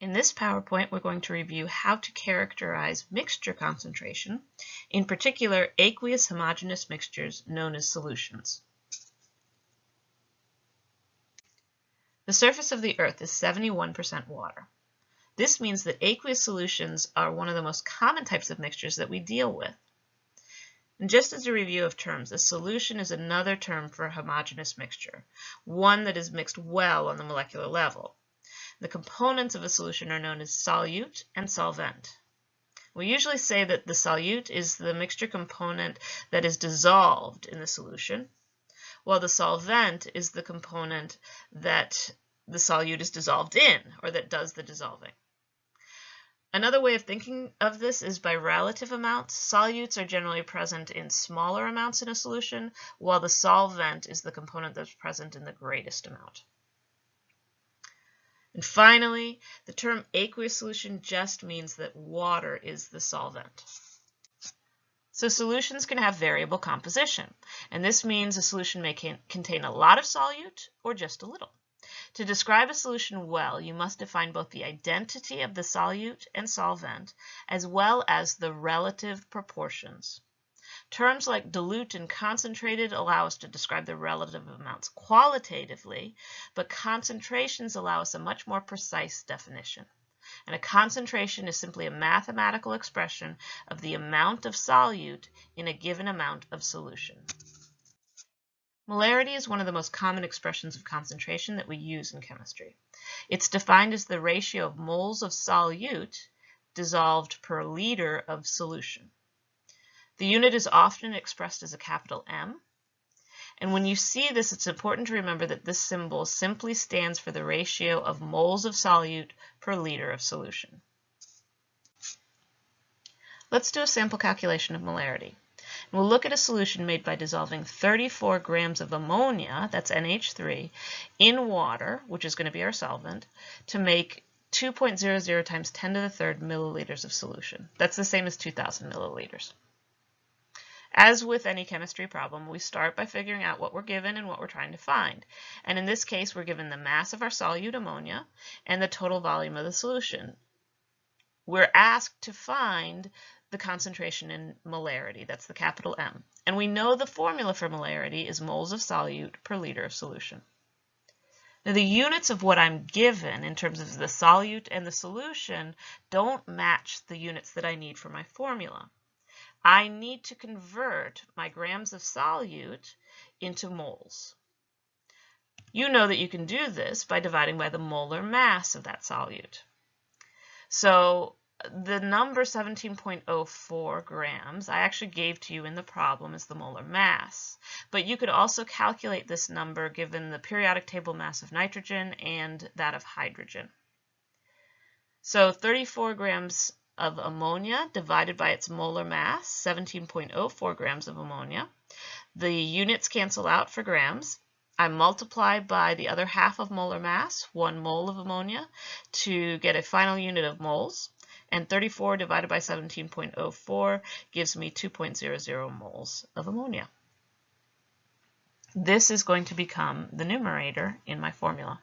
In this PowerPoint, we're going to review how to characterize mixture concentration, in particular aqueous homogeneous mixtures known as solutions. The surface of the Earth is 71% water. This means that aqueous solutions are one of the most common types of mixtures that we deal with. And just as a review of terms, a solution is another term for a homogeneous mixture, one that is mixed well on the molecular level. The components of a solution are known as solute and solvent. We usually say that the solute is the mixture component that is dissolved in the solution, while the solvent is the component that the solute is dissolved in, or that does the dissolving. Another way of thinking of this is by relative amounts. Solutes are generally present in smaller amounts in a solution, while the solvent is the component that's present in the greatest amount. And finally, the term aqueous solution just means that water is the solvent. So solutions can have variable composition, and this means a solution may contain a lot of solute or just a little. To describe a solution well, you must define both the identity of the solute and solvent, as well as the relative proportions. Terms like dilute and concentrated allow us to describe the relative amounts qualitatively, but concentrations allow us a much more precise definition. And a concentration is simply a mathematical expression of the amount of solute in a given amount of solution. Molarity is one of the most common expressions of concentration that we use in chemistry. It's defined as the ratio of moles of solute dissolved per liter of solution. The unit is often expressed as a capital M. And when you see this, it's important to remember that this symbol simply stands for the ratio of moles of solute per liter of solution. Let's do a sample calculation of molarity. And we'll look at a solution made by dissolving 34 grams of ammonia, that's NH3, in water, which is going to be our solvent, to make 2.00 times 10 to the third milliliters of solution. That's the same as 2,000 milliliters. As with any chemistry problem, we start by figuring out what we're given and what we're trying to find. And in this case, we're given the mass of our solute ammonia and the total volume of the solution. We're asked to find the concentration in molarity, that's the capital M. And we know the formula for molarity is moles of solute per liter of solution. Now the units of what I'm given in terms of the solute and the solution don't match the units that I need for my formula. I need to convert my grams of solute into moles. You know that you can do this by dividing by the molar mass of that solute. So the number 17.04 grams I actually gave to you in the problem is the molar mass. But you could also calculate this number given the periodic table mass of nitrogen and that of hydrogen. So 34 grams of ammonia divided by its molar mass, 17.04 grams of ammonia. The units cancel out for grams. I multiply by the other half of molar mass, one mole of ammonia, to get a final unit of moles. And 34 divided by 17.04 gives me 2.00 moles of ammonia. This is going to become the numerator in my formula.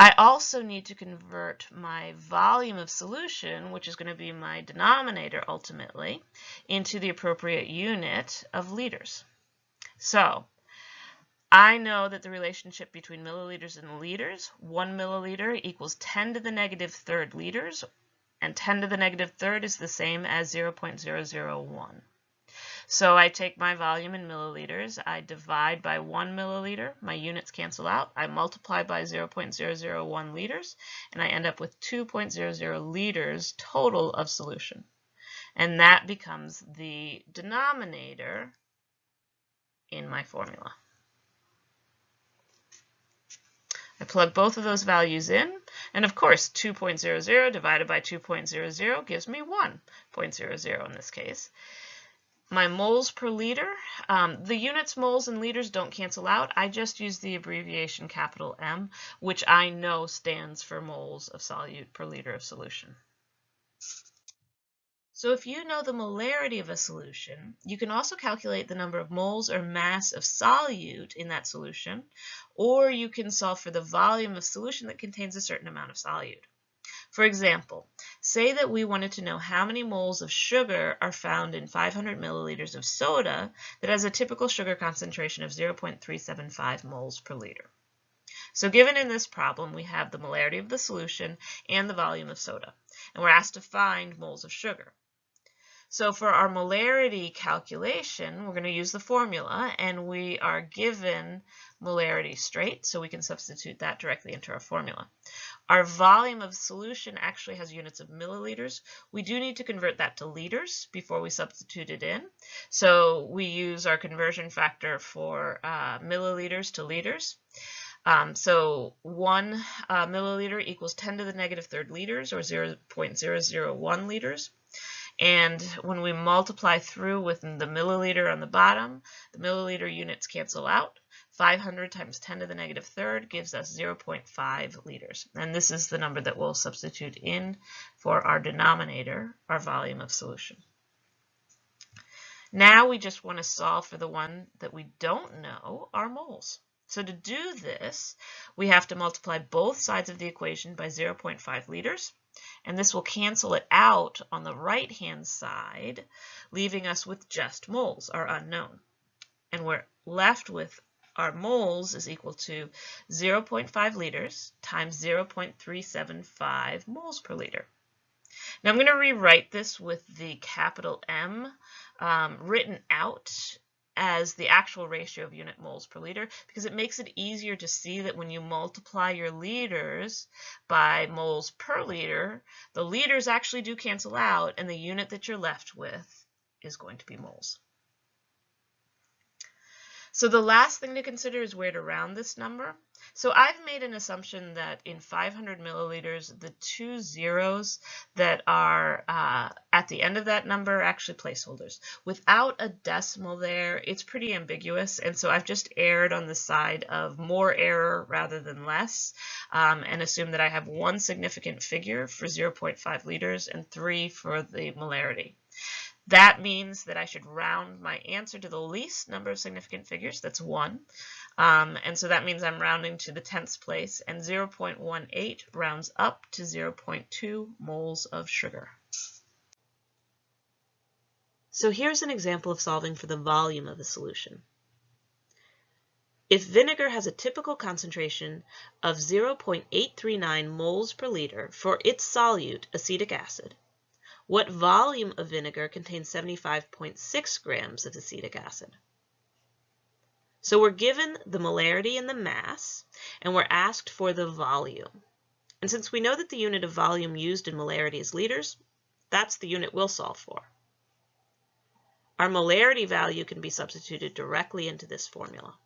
I also need to convert my volume of solution, which is going to be my denominator ultimately, into the appropriate unit of liters. So I know that the relationship between milliliters and liters, 1 milliliter equals 10 to the negative third liters, and 10 to the negative third is the same as 0.001. So I take my volume in milliliters, I divide by 1 milliliter, my units cancel out, I multiply by 0.001 liters, and I end up with 2.00 liters total of solution. And that becomes the denominator in my formula. I plug both of those values in, and of course 2.00 divided by 2.00 gives me 1.00 in this case my moles per liter. Um, the units, moles, and liters don't cancel out. I just use the abbreviation capital M, which I know stands for moles of solute per liter of solution. So if you know the molarity of a solution, you can also calculate the number of moles or mass of solute in that solution, or you can solve for the volume of solution that contains a certain amount of solute. For example, say that we wanted to know how many moles of sugar are found in 500 milliliters of soda that has a typical sugar concentration of 0.375 moles per liter. So given in this problem, we have the molarity of the solution and the volume of soda, and we're asked to find moles of sugar. So for our molarity calculation, we're going to use the formula, and we are given molarity straight, so we can substitute that directly into our formula. Our volume of solution actually has units of milliliters. We do need to convert that to liters before we substitute it in. So we use our conversion factor for uh, milliliters to liters. Um, so 1 uh, milliliter equals 10 to the negative third liters, or 0.001 liters. And when we multiply through with the milliliter on the bottom, the milliliter units cancel out. 500 times 10 to the negative third gives us 0.5 liters. And this is the number that we'll substitute in for our denominator, our volume of solution. Now we just want to solve for the one that we don't know, our moles. So to do this, we have to multiply both sides of the equation by 0.5 liters and this will cancel it out on the right-hand side, leaving us with just moles, our unknown. And we're left with our moles is equal to 0.5 liters times 0.375 moles per liter. Now I'm going to rewrite this with the capital M um, written out as the actual ratio of unit moles per liter because it makes it easier to see that when you multiply your liters by moles per liter, the liters actually do cancel out and the unit that you're left with is going to be moles. So the last thing to consider is where to round this number. So I've made an assumption that in 500 milliliters, the two zeros that are uh, at the end of that number are actually placeholders. Without a decimal there, it's pretty ambiguous, and so I've just erred on the side of more error rather than less, um, and assume that I have one significant figure for 0.5 liters and three for the molarity. That means that I should round my answer to the least number of significant figures, that's 1. Um, and so that means I'm rounding to the tenths place, and 0.18 rounds up to 0.2 moles of sugar. So here's an example of solving for the volume of a solution. If vinegar has a typical concentration of 0.839 moles per liter for its solute, acetic acid, what volume of vinegar contains 75.6 grams of acetic acid? So we're given the molarity and the mass, and we're asked for the volume. And since we know that the unit of volume used in molarity is liters, that's the unit we'll solve for. Our molarity value can be substituted directly into this formula.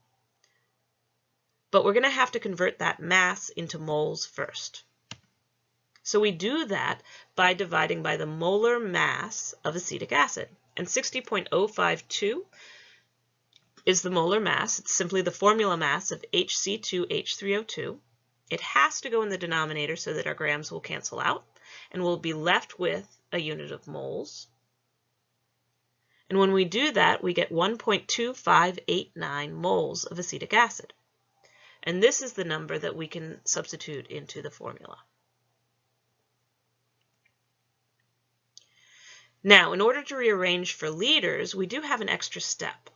But we're going to have to convert that mass into moles first. So we do that by dividing by the molar mass of acetic acid. And 60.052 is the molar mass. It's simply the formula mass of HC2H3O2. It has to go in the denominator so that our grams will cancel out, and we'll be left with a unit of moles. And when we do that, we get 1.2589 moles of acetic acid. And this is the number that we can substitute into the formula. Now, in order to rearrange for liters, we do have an extra step.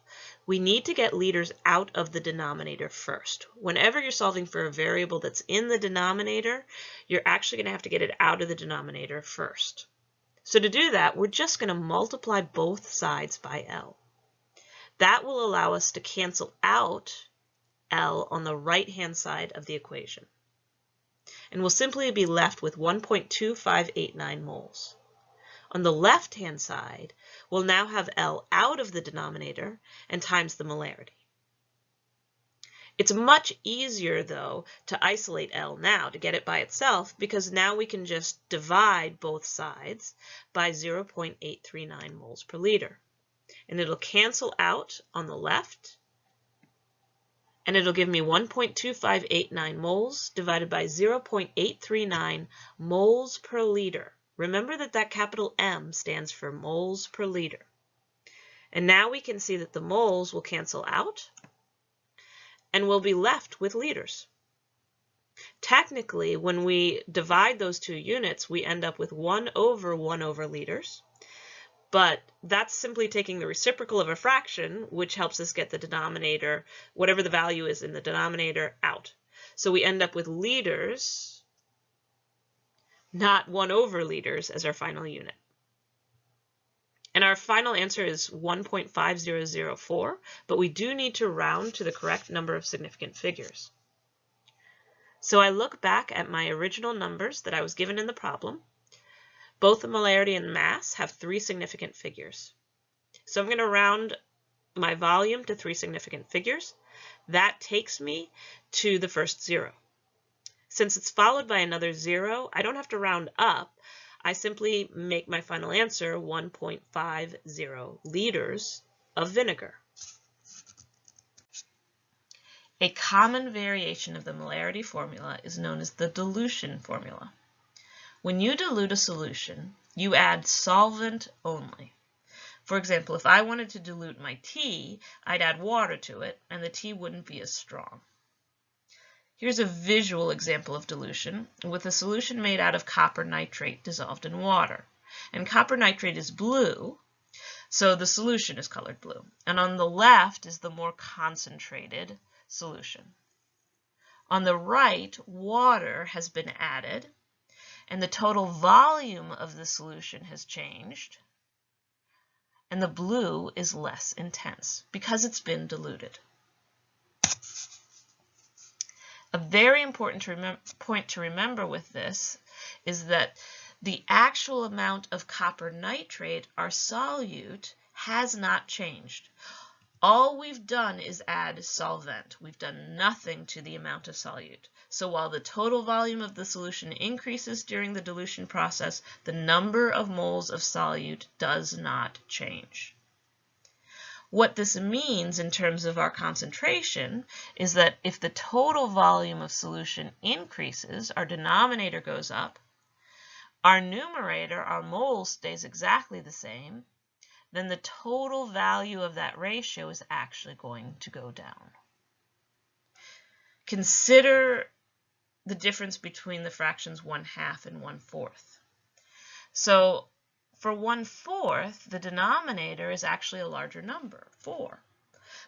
We need to get liters out of the denominator first. Whenever you're solving for a variable that's in the denominator, you're actually going to have to get it out of the denominator first. So to do that, we're just going to multiply both sides by L. That will allow us to cancel out L on the right-hand side of the equation. And we'll simply be left with 1.2589 moles. On the left-hand side, we'll now have L out of the denominator and times the molarity. It's much easier, though, to isolate L now, to get it by itself, because now we can just divide both sides by 0.839 moles per liter. And it'll cancel out on the left, and it'll give me 1.2589 moles divided by 0.839 moles per liter. Remember that that capital M stands for moles per liter. And now we can see that the moles will cancel out and we'll be left with liters. Technically, when we divide those two units, we end up with 1 over 1 over liters. But that's simply taking the reciprocal of a fraction, which helps us get the denominator, whatever the value is in the denominator, out. So we end up with liters, not 1 over liters as our final unit. And our final answer is 1.5004, but we do need to round to the correct number of significant figures. So I look back at my original numbers that I was given in the problem. Both the molarity and mass have three significant figures. So I'm going to round my volume to three significant figures. That takes me to the first zero. Since it's followed by another zero, I don't have to round up. I simply make my final answer 1.50 liters of vinegar. A common variation of the molarity formula is known as the dilution formula. When you dilute a solution, you add solvent only. For example, if I wanted to dilute my tea, I'd add water to it, and the tea wouldn't be as strong. Here's a visual example of dilution with a solution made out of copper nitrate dissolved in water. And copper nitrate is blue, so the solution is colored blue. And on the left is the more concentrated solution. On the right, water has been added, and the total volume of the solution has changed, and the blue is less intense because it's been diluted. A very important to point to remember with this is that the actual amount of copper nitrate, our solute, has not changed. All we've done is add solvent. We've done nothing to the amount of solute. So while the total volume of the solution increases during the dilution process, the number of moles of solute does not change. What this means in terms of our concentration is that if the total volume of solution increases, our denominator goes up, our numerator, our moles, stays exactly the same, then the total value of that ratio is actually going to go down. Consider the difference between the fractions 1 half and 1 fourth. So for 1 fourth, the denominator is actually a larger number, 4.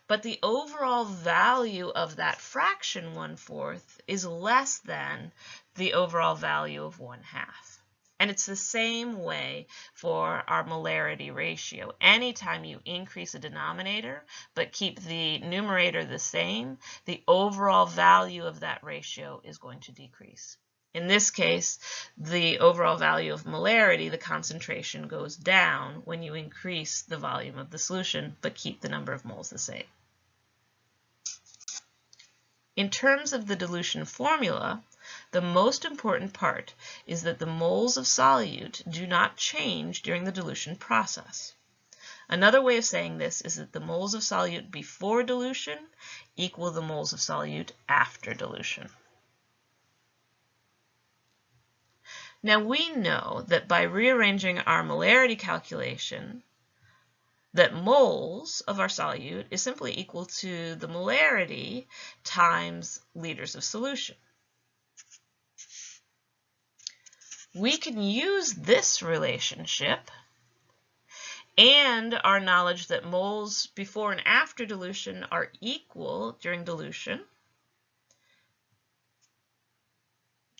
But the overall value of that fraction 1 fourth is less than the overall value of 1 half. And it's the same way for our molarity ratio. Anytime you increase a denominator but keep the numerator the same, the overall value of that ratio is going to decrease. In this case, the overall value of molarity, the concentration goes down when you increase the volume of the solution but keep the number of moles the same. In terms of the dilution formula, the most important part is that the moles of solute do not change during the dilution process. Another way of saying this is that the moles of solute before dilution equal the moles of solute after dilution. Now we know that by rearranging our molarity calculation, that moles of our solute is simply equal to the molarity times liters of solution. We can use this relationship and our knowledge that moles before and after dilution are equal during dilution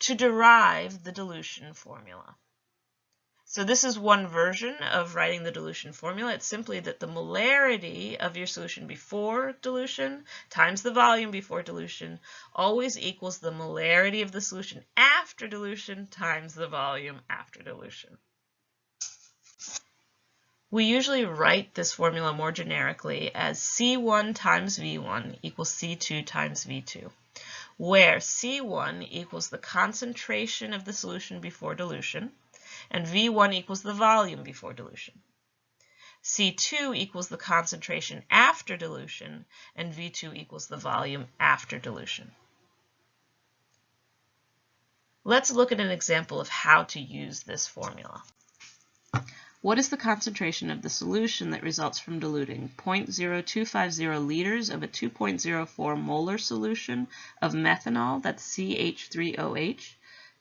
to derive the dilution formula. So this is one version of writing the dilution formula. It's simply that the molarity of your solution before dilution times the volume before dilution always equals the molarity of the solution after dilution times the volume after dilution. We usually write this formula more generically as C1 times V1 equals C2 times V2 where C1 equals the concentration of the solution before dilution, and V1 equals the volume before dilution. C2 equals the concentration after dilution, and V2 equals the volume after dilution. Let's look at an example of how to use this formula. What is the concentration of the solution that results from diluting 0.0250 liters of a 2.04 molar solution of methanol, that's CH3OH,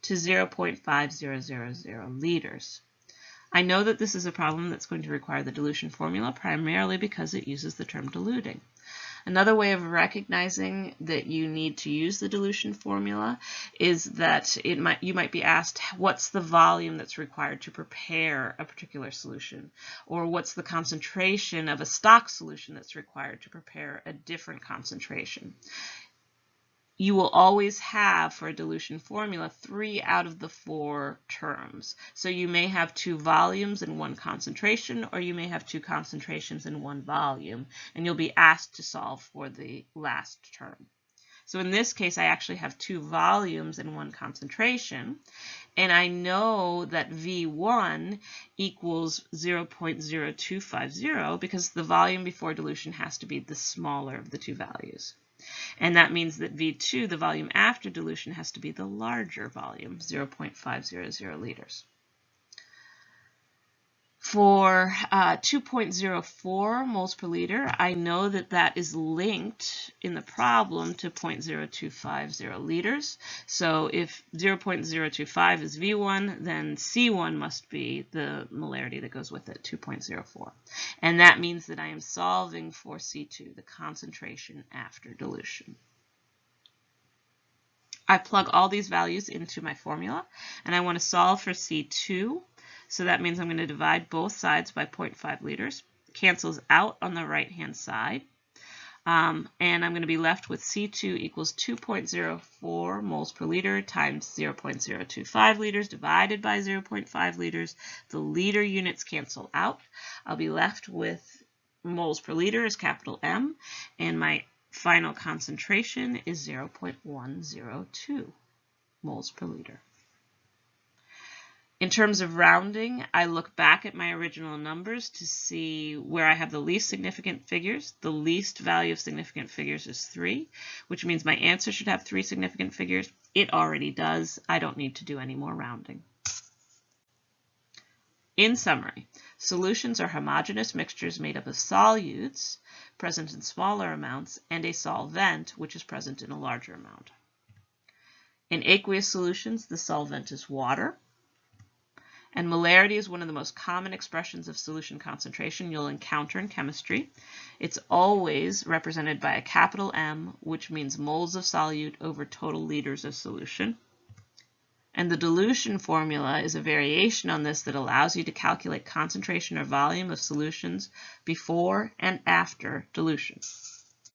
to 0.5000 liters? I know that this is a problem that's going to require the dilution formula primarily because it uses the term diluting. Another way of recognizing that you need to use the dilution formula is that it might you might be asked what's the volume that's required to prepare a particular solution? Or what's the concentration of a stock solution that's required to prepare a different concentration you will always have for a dilution formula three out of the four terms. So you may have two volumes and one concentration, or you may have two concentrations and one volume, and you'll be asked to solve for the last term. So in this case, I actually have two volumes and one concentration, and I know that V1 equals 0.0250 because the volume before dilution has to be the smaller of the two values. And that means that V2, the volume after dilution, has to be the larger volume, 0.500 liters. For uh, 2.04 moles per liter, I know that that is linked in the problem to 0.0250 liters. So if 0.025 is V1, then C1 must be the molarity that goes with it, 2.04. And that means that I am solving for C2, the concentration after dilution. I plug all these values into my formula, and I want to solve for C2. So that means I'm going to divide both sides by 0.5 liters. Cancels out on the right-hand side. Um, and I'm going to be left with C2 equals 2.04 moles per liter times 0.025 liters divided by 0.5 liters. The liter units cancel out. I'll be left with moles per liter is capital M, and my final concentration is 0.102 moles per liter. In terms of rounding, I look back at my original numbers to see where I have the least significant figures. The least value of significant figures is 3, which means my answer should have three significant figures. It already does. I don't need to do any more rounding. In summary, solutions are homogeneous mixtures made up of solutes, present in smaller amounts, and a solvent, which is present in a larger amount. In aqueous solutions, the solvent is water. And molarity is one of the most common expressions of solution concentration you'll encounter in chemistry. It's always represented by a capital M, which means moles of solute over total liters of solution. And the dilution formula is a variation on this that allows you to calculate concentration or volume of solutions before and after dilution.